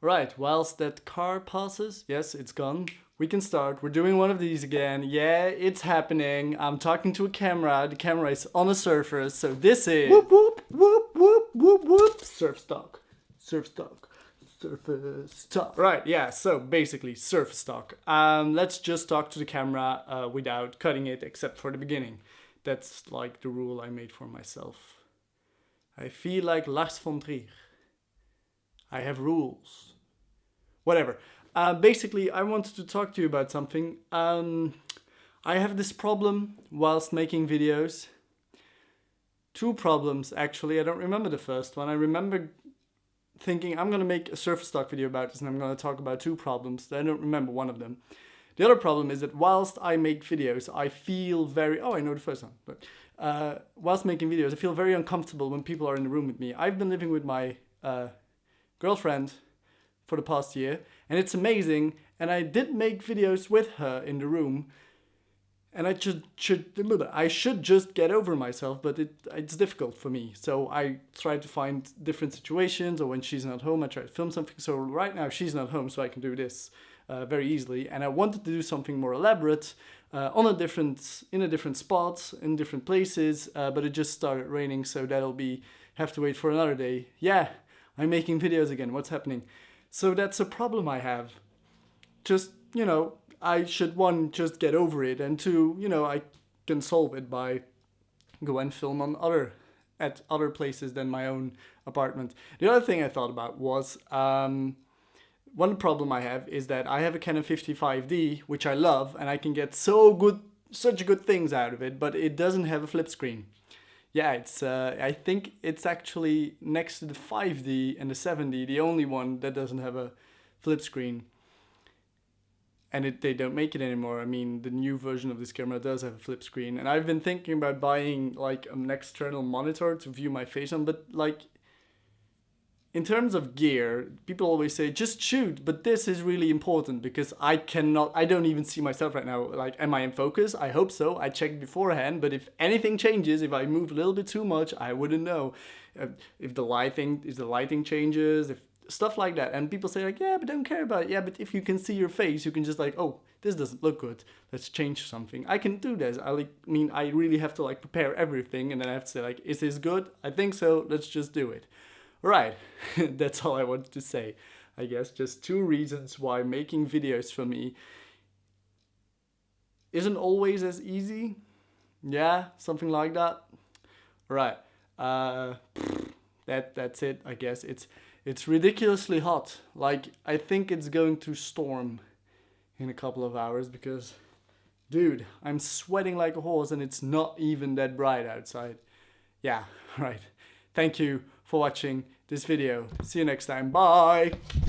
Right, whilst that car passes, yes, it's gone. We can start. We're doing one of these again. Yeah, it's happening. I'm talking to a camera. The camera is on a surface. So this is whoop whoop whoop whoop whoop whoop surf stock. Surf stock. Surface stock. Right, yeah, so basically surface stock. Um, let's just talk to the camera uh, without cutting it except for the beginning. That's like the rule I made for myself. I feel like Lars von Trier. I have rules. Whatever. Uh, basically, I wanted to talk to you about something. Um, I have this problem whilst making videos. Two problems, actually. I don't remember the first one. I remember thinking I'm going to make a surface stock video about this and I'm going to talk about two problems. I don't remember one of them. The other problem is that whilst I make videos, I feel very... Oh, I know the first one. But uh, whilst making videos, I feel very uncomfortable when people are in the room with me. I've been living with my uh, girlfriend for the past year and it's amazing and I did make videos with her in the room and I should, should I should just get over myself but it it's difficult for me. So I try to find different situations or when she's not home I try to film something. So right now she's not home so I can do this uh, very easily. And I wanted to do something more elaborate uh, on a different in a different spot in different places uh, but it just started raining so that'll be have to wait for another day. Yeah I'm making videos again. What's happening? So that's a problem I have. Just, you know, I should one, just get over it. And two, you know, I can solve it by go and film on other at other places than my own apartment. The other thing I thought about was um, one problem I have is that I have a Canon 55D, which I love, and I can get so good, such good things out of it, but it doesn't have a flip screen yeah, it's uh, I think it's actually next to the 5D and the 7D, the only one that doesn't have a flip screen. And it, they don't make it anymore. I mean, the new version of this camera does have a flip screen. And I've been thinking about buying like an external monitor to view my face on, but like in terms of gear, people always say just shoot, but this is really important because I cannot, I don't even see myself right now. Like, am I in focus? I hope so. I checked beforehand, but if anything changes, if I move a little bit too much, I wouldn't know. Uh, if the lighting, if the lighting changes, if stuff like that. And people say like, yeah, but don't care about it. Yeah, but if you can see your face, you can just like, oh, this doesn't look good. Let's change something. I can do this. I like, mean, I really have to like prepare everything and then I have to say like, is this good? I think so. Let's just do it. Right, that's all I wanted to say. I guess just two reasons why making videos for me isn't always as easy. Yeah, something like that. Right, uh, that that's it. I guess it's it's ridiculously hot. Like I think it's going to storm in a couple of hours because, dude, I'm sweating like a horse and it's not even that bright outside. Yeah, right. Thank you for watching this video. See you next time. Bye!